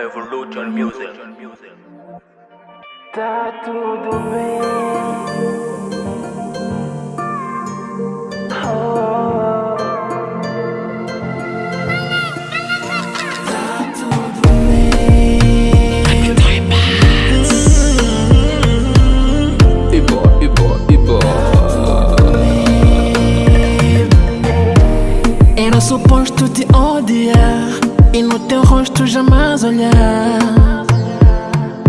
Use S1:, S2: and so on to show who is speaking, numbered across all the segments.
S1: Evolution Music.
S2: Tá tudo bem. Oh. Tá tudo bem.
S3: Ibo, Ibo, Ibo.
S2: Era suposto te odiar e rosto jamais olhar.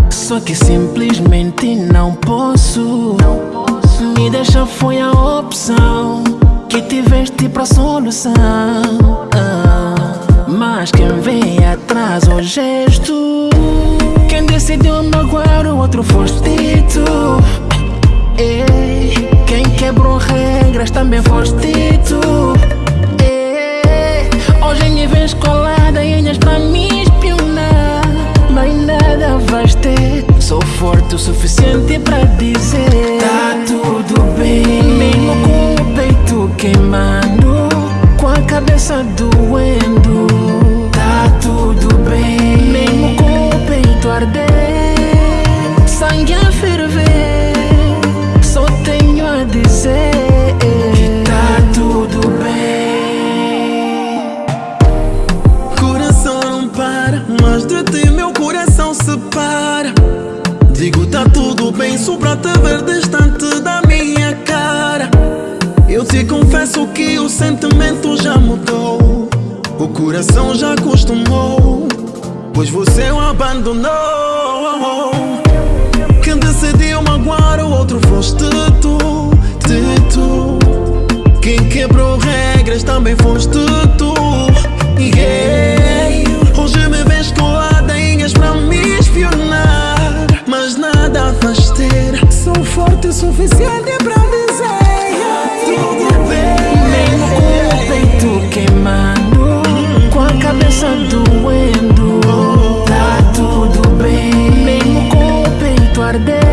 S2: Só que simplesmente não posso. Me deixa foi a opção que tiveste pra solução. Ah, Mas quem vem atrás o gesto. Quem decidiu magoar o outro foste tu. Ei, quem quebrou regras também foste tu. Queimando, com a cabeça doendo.
S4: Confesso que o sentimento já mudou. O coração já acostumou, pois você o abandonou. Quem decidiu magoar o outro foste tu, tu. Quem quebrou regras também foste guardé.